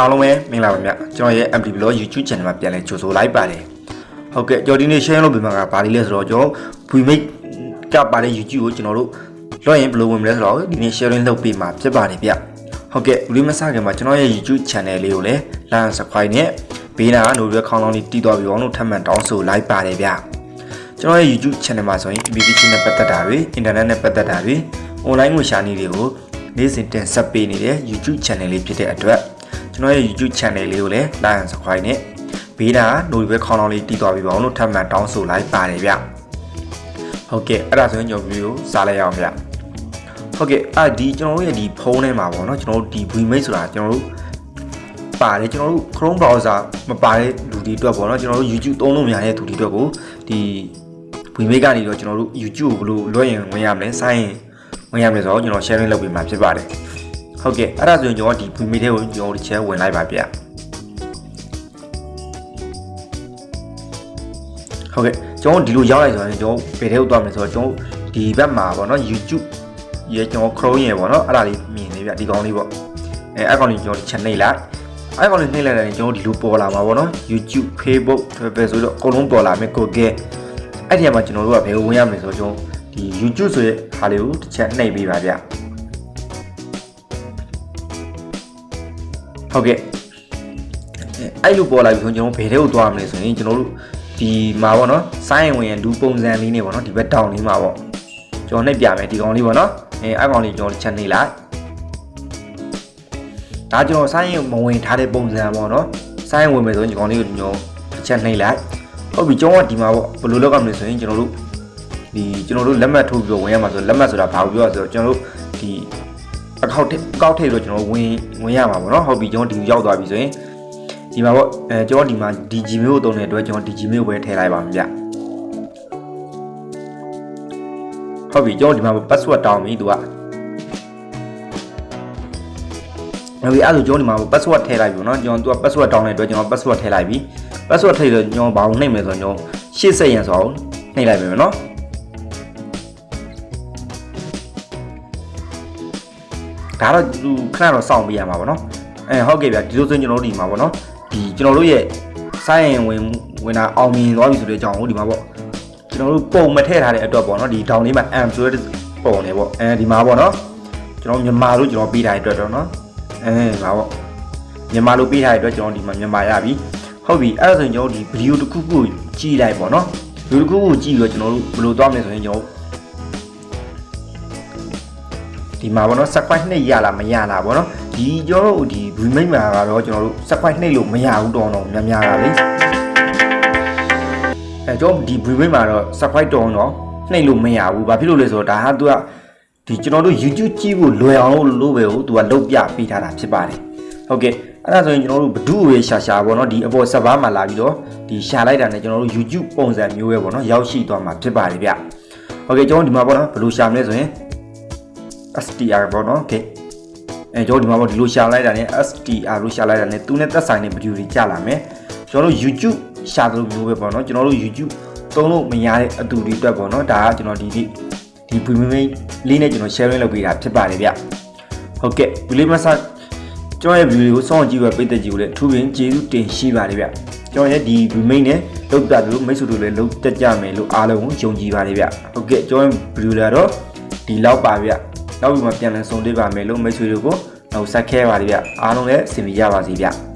အားလုံးပဲမင်္ဂလာပါဗျကျွန်တော်ရဲ့ MD Blog YouTube Channel မှာပြန်လည်ကြိုဆိုလိုက်ပါတယ်ဟုတ်ကဲ့ကျွန်တော်ဒီနေ့ share လုပ်ပေးမှာကဘာလေးလဲဆိုတော့ကျွန်တော် VMake ကပါတဲ့ YouTube ကိုကျွန်တော်တို့လော့ရင်ဘယ်လိုဝင်မလဲဆိုတော့ဒီနေ့ sharing လုပ်ပေးမှာဖြစ်ပါတယ်ဗျဟုတ်ကဲ့ဒီမစခင်မှာကျွန်တော်ရဲ့ YouTube Channel လေးကိုလည်း like and subscribe နဲ့ဘေးနာက notification ခေါင်းလောင်းလေးတီးသွားပြီးအောင်လို့ထပ်မံတောင်းဆိုလိုက်ပါတယ်ဗျကျွန်တော်ရဲ့ YouTube Channel မှာဆိုရင် PPT နဲ့ပတ်သက်တာတွေ Internet နဲ့ပတ်သက်တာတွေ online ငွေရှာနည်းတွေကိုနေ့စဉ်တင်ဆက်ပေးနေတဲ့ YouTube Channel လေးဖြစ်တဲ့အတွက် ကျွန်တော်ရဲ့ YouTube Channel လေးကိုလည်း like and subscribe နဲ့ဘေးနာ notification ခေါင်းလောင်းလေးတီးသွားပြီးအောင်လို့ထပ်မံတောင်းဆိုလိုက်ပါတယ်ဗျဟုတ်ကဲ့အဲ့ဒါဆိုရင်ကျွန်တော်ဗီဒီယိုစားလိုက်ရအောင်ဗျဟုတ်ကဲ့အာဒီကျွန်တော်တို့ရဲ့ဒီဖုန်းထဲမှာပေါ့နော်ကျွန်တော်တို့ဒီ Vmake ဆိုတာကျွန်တော်တို့ပါတယ်ကျွန်တော်တို့ Chrome browser မပါတဲ့လူတွေအတွက်ပေါ့နော်ကျွန်တော်တို့ YouTube သုံးလို့မရတဲ့သူတွေအတွက်ကိုဒီ Vmake ကနေတော့ကျွန်တော်တို့ YouTube ကိုဘယ်လိုလွှဲရင်ဝင်ရမလဲစိုင်းရင်ဝင်ရမလဲဆိုတော့ကျွန်တော် sharing လုပ်ပေးမှာဖြစ်ပါတယ် ဟုတ်ကဲ့အဲ့ဒါဆိုရင်ကျွန်တော်ဒီ Vmake ထဲကိုကျွန်တော်ဒီ share ဝင်လိုက်ပါဗျဟုတ်ကဲ့ကျွန်တော်ဒီလိုရောက်လိုက်ဆိုရင်ကျွန်တော်ဘယ်ထဲကိုသွားမလဲဆိုတော့ကျွန်တော်ဒီဘက်မှာပေါ့နော် YouTube ရေကျွန်တော် Chrome ရေပေါ့နော်အဲ့ဒါလေးမြင်နေဗျဒီကောင်းလေးပေါ့အဲအဲ့ကောင်လေးကျွန်တော် channel လိုက်အဲ့ကောင်လေးနှိမ့်လိုက်တယ်ကျွန်တော်ဒီလိုပေါ်လာမှာပေါ့နော် YouTube Facebook Twitter ဆိုတော့အကုန်လုံးပေါ်လာမယ် Google အဲ့ဒီမှာကျွန်တော်တို့ကဘယ်ကိုဝင်ရမလဲဆိုတော့ကျွန်တော်ဒီ YouTube ဆိုတဲ့ဟာလေးကိုတစ်ချက်နှိပ်ပေးပါဗျ ဟုတ်ကဲ့အဲ့လိုပေါ်လာပြီဆိုကျွန်တော်ဘယ်ထဲကိုသွားမလဲဆိုရင်ကျွန်တော်တို့ဒီမှာပေါ့နော်စိုင်းဝင်ရလူပုံစံလေးနေပေါ့နော်ဒီဘက်တောင်လေးမှာပေါ့ကျွန်တော်နှိပ်ပြမယ်ဒီကောင်လေးပေါ့နော်အဲအဲ့ကောင်လေးကျွန်တော်ချက်နှိပ်လိုက်ဒါကျွန်တော်စိုင်းရင်မဝင်ထားတဲ့ပုံစံပေါ့နော်စိုင်းဝင်မယ်ဆိုရင်ဒီကောင်လေးကိုကျွန်တော်ချက်နှိပ်လိုက်ဟုတ်ပြီကျွန်တော်ကဒီမှာပေါ့ဘယ်လိုလုပ်ရမလဲဆိုရင်ကျွန်တော်တို့ဒီကျွန်တော်တို့လက်မှတ်ထိုးပြီးတော့ဝင်ရမှာဆိုလက်မှတ်ဆိုတာဘာကိုပြောရဆိုတော့ကျွန်တော်တို့ဒီ အကောက်ကောက်ထိပ်လို့ကျွန်တော်ဝင်ဝင်ရမှာပေါ့နော်ဟုတ်ပြီကျွန်တော်ဒီရောက်သွားပြီဆိုရင်ဒီမှာပေါ့အဲကျွန်တော်ဒီမှာဒီ Gmail ကိုတုံးတဲ့အတွက်ကျွန်တော်ဒီ Gmail ကိုပဲထည့်လိုက်ပါမယ်ဗျဟုတ်ပြီကျွန်တော်ဒီမှာ password တောင်းပြီသူကနောက်ပြီးအဲ့လိုကျွန်တော်ဒီမှာ password ထည့်လိုက်ပြီနော်ကျွန်တော်သူက password တောင်းတဲ့အတွက်ကျွန်တော် password ထည့်လိုက်ပြီ password ထည့်တော့ကျွန်တော်ဘာလို့နှိမ့်မယ်ဆိုတော့ကျွန်တော်ရှေ့ဆက်ရန်ဆိုအောင်နှိမ့်လိုက်ပြီနော် ဒါတော့သူခဏတော့စောင့်ပေးရမှာပေါ့နော်အဲဟုတ်ကဲ့ဗျဒီလိုဆိုရင်ကျွန်တော်တို့ဒီမှာပေါ့နော်ဒီကျွန်တော်တို့ရဲ့စိုင်းရင်ဝင်ဝင်တာအောင်မြင်သွားပြီဆိုတဲ့အကြောင်းကိုဒီမှာပေါ့ကျွန်တော်တို့ပုံမထည့်ထားတဲ့အတွက်ပေါ့နော်ဒီဒေါင်လေးမှာ am ဆိုတဲ့ပုံနေပေါ့အဲဒီမှာပေါ့နော်ကျွန်တော်မြန်မာလို့ကျွန်တော်ပေးထားတဲ့အတွက်တော့နော်အဲမှာပေါ့မြန်မာလို့ပေးထားတဲ့အတွက်ကျွန်တော်ဒီမှာမြန်မာရပြီဟုတ်ပြီအဲ့ဒါဆိုရင်ကျွန်တော်ဒီဗီဒီယိုတစ်ခုခုကြည့်လိုက်ပေါ့နော်ဗီဒီယိုတစ်ခုခုကြည့်ပြီးတော့ကျွန်တော်တို့ဘယ်လိုသွားမလဲဆိုရင်ကျွန်တော် ဒီမှာပေါ့နော် subscribe နှိပ်ရလားမရလားပေါ့နော်ဒီကျွန်တော်တို့ဒီ remake မှာကတော့ကျွန်တော်တို့ subscribe နှိပ်လို့မရဘူးတော့တော့များများတာလေအဲကျွန်တော်ဒီ remake မှာတော့ subscribe တော့တော့နှိပ်လို့မရဘူးဘာဖြစ်လို့လဲဆိုတော့ဒါဟာသူကဒီကျွန်တော်တို့ YouTube ကြည့်ဖို့လွယ်အောင်လို့လို့ပဲကိုသူကလုတ်ပြပေးထားတာဖြစ်ပါတယ်ဟုတ်ကဲ့အဲ့ဒါဆိုရင်ကျွန်တော်တို့ဘဒုရေရှာရှာပေါ့နော်ဒီအပေါ် server မှာလာပြီးတော့ဒီရှာလိုက်တာနဲ့ကျွန်တော်တို့ YouTube ပုံစံမျိုးပဲပေါ့နော်ရောက်ရှိသွားမှာဖြစ်ပါတယ်ဗျဟုတ်ကဲ့ကျွန်တော်ဒီမှာပေါ့နော်ဘယ်လိုရှာမလဲဆိုရင် STR ပေါ့နော် okay အဲကျွန်တော်ဒီမှာပေါ့ဒီလိုရှာလိုက်တာနဲ့ STR လို့ရှာလိုက်တာနဲ့သူနဲ့သက်ဆိုင်တဲ့ဗီဒီယိုတွေကြာလာမယ်ကျွန်တော်တို့ YouTube ရှာသလိုမျိုးပဲပေါ့နော်ကျွန်တော်တို့ YouTube သုံးလို့မရတဲ့အတူတွေအတွက်ပေါ့နော်ဒါကကျွန်တော်ဒီဒီဒီ premium လေးနဲ့ကျွန်တော် sharing လုပ်ပေးတာဖြစ်ပါတယ်ဗျဟုတ်ကဲ့ဒီလေးမဆကျွန်တော်ရဲ့ video ကိုစောင့်ကြည့်ပဲပိတ်သက်ကြည့်ကိုလည်းအထူးပင်ကျေးဇူးတင်ရှိပါတယ်ဗျကျွန်တော်ရဲ့ဒီ remain နဲ့လောက်တာလို့မိတ်ဆွေတို့လည်းလောက်တက်ကြမယ်လို့အားလုံးကိုယုံကြည်ပါတယ်ဗျဟုတ်ကဲ့ကျွန်တော် video လာတော့ဒီလောက်ပါဗျ နောက်ပြီးမှပြန်လည်ဆုံတွေ့ပါမယ်လို့မိတ်ဆွေတို့ကိုနောက်ဆက်ခဲပါလိဗျအားလုံးလည်းအဆင်ပြေကြပါစေဗျ